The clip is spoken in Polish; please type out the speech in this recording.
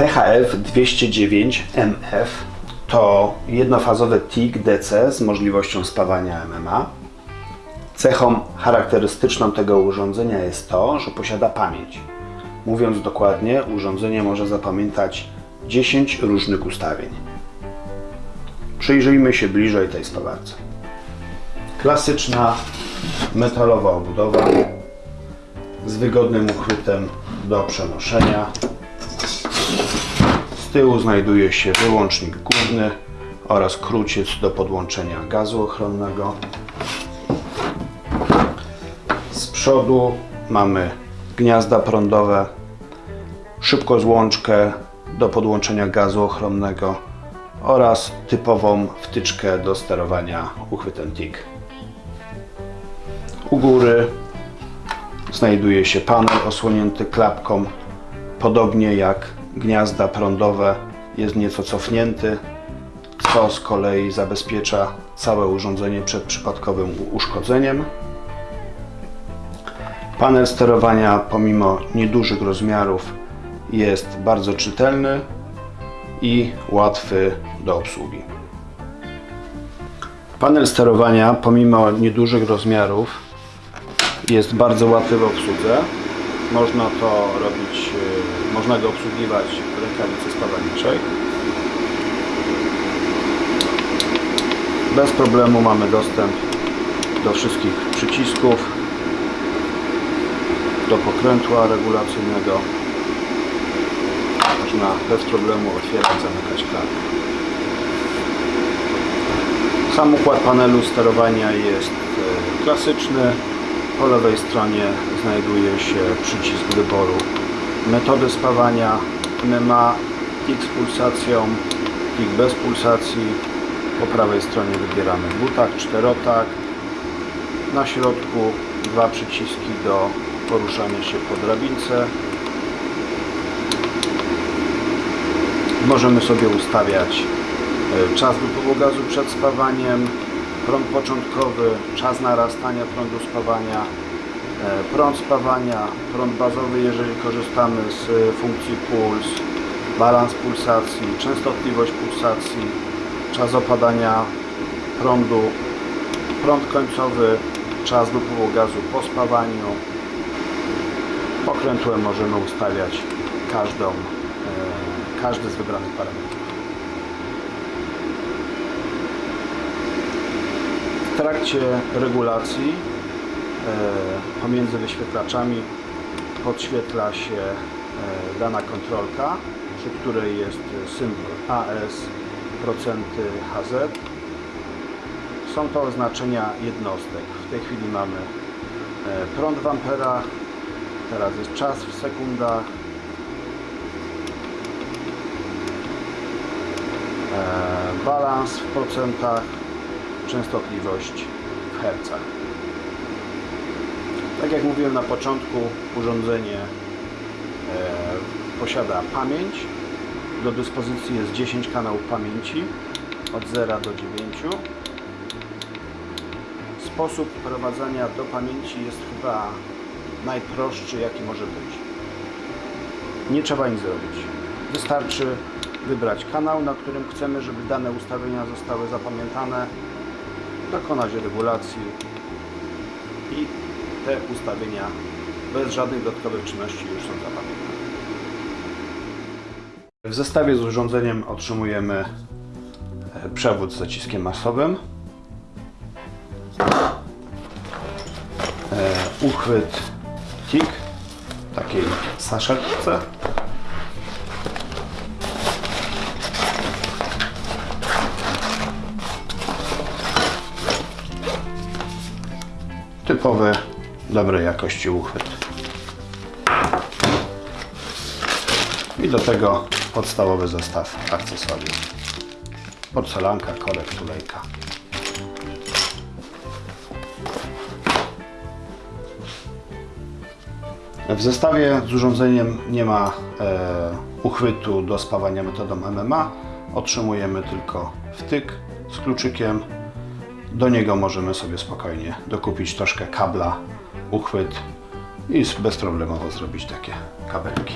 THF 209 MF to jednofazowy TIG DC z możliwością spawania MMA. Cechą charakterystyczną tego urządzenia jest to, że posiada pamięć. Mówiąc dokładnie, urządzenie może zapamiętać 10 różnych ustawień. Przyjrzyjmy się bliżej tej spawarce. Klasyczna metalowa obudowa z wygodnym uchwytem do przenoszenia. Tyłu znajduje się wyłącznik główny oraz kruciec do podłączenia gazu ochronnego. Z przodu mamy gniazda prądowe, szybkozłączkę do podłączenia gazu ochronnego oraz typową wtyczkę do sterowania uchwytem TIG. U góry znajduje się panel osłonięty klapką, podobnie jak gniazda prądowe jest nieco cofnięty, co z kolei zabezpiecza całe urządzenie przed przypadkowym uszkodzeniem. Panel sterowania pomimo niedużych rozmiarów jest bardzo czytelny i łatwy do obsługi. Panel sterowania pomimo niedużych rozmiarów jest bardzo łatwy w obsłudze. Można to robić, e, można go obsługiwać rękawicy spawarniczej. Bez problemu mamy dostęp do wszystkich przycisków, do pokrętła regulacyjnego. Można bez problemu otwierać, zamykać klatkę. Sam układ panelu sterowania jest e, klasyczny. Po lewej stronie znajduje się przycisk wyboru metody spawania. MMA TIG z pulsacją, TIG bez pulsacji. Po prawej stronie wybieramy dwutak, czterotak. Na środku dwa przyciski do poruszania się po drabince. Możemy sobie ustawiać e, czas wypływu gazu przed spawaniem, prąd początkowy, czas narastania prądu spawania, e, prąd spawania, prąd bazowy, jeżeli korzystamy z e, funkcji puls, balans pulsacji, częstotliwość pulsacji, czas opadania prądu, prąd końcowy, czas wypływu gazu po spawaniu. Pokrętłem możemy ustawiać każdą, e, każdy z wybranych parametrów. Trakcie regulacji e, pomiędzy wyświetlaczami podświetla się e, dana kontrolka, przy której jest symbol AS, procenty HZ. Są to oznaczenia jednostek. W tej chwili mamy e, prąd w amperach, teraz jest czas w sekundach, balans w procentach, częstotliwość w hercach. Tak jak mówiłem na początku, urządzenie e, posiada pamięć. Do dyspozycji jest 10 kanałów pamięci od 0 do 9. Sposób prowadzenia do pamięci jest chyba najprostszy jaki może być. Nie trzeba nic zrobić. Wystarczy wybrać kanał, na którym chcemy, żeby dane ustawienia zostały zapamiętane, dokonać regulacji i te ustawienia bez żadnych dodatkowych czynności już są zapamiętane. W zestawie z urządzeniem otrzymujemy e, przewód z zaciskiem masowym, e, uchwyt TIG w takiej saszetce. Typowy, dobrej jakości uchwyt. I do tego podstawowy zestaw akcesoriów. Porcelanka, korek, tulejka. W zestawie z urządzeniem nie ma e, uchwytu do spawania metodą MMA. Otrzymujemy tylko wtyk z kluczykiem. Do niego możemy sobie spokojnie dokupić troszkę kabla, uchwyt i bezproblemowo zrobić takie kabelki.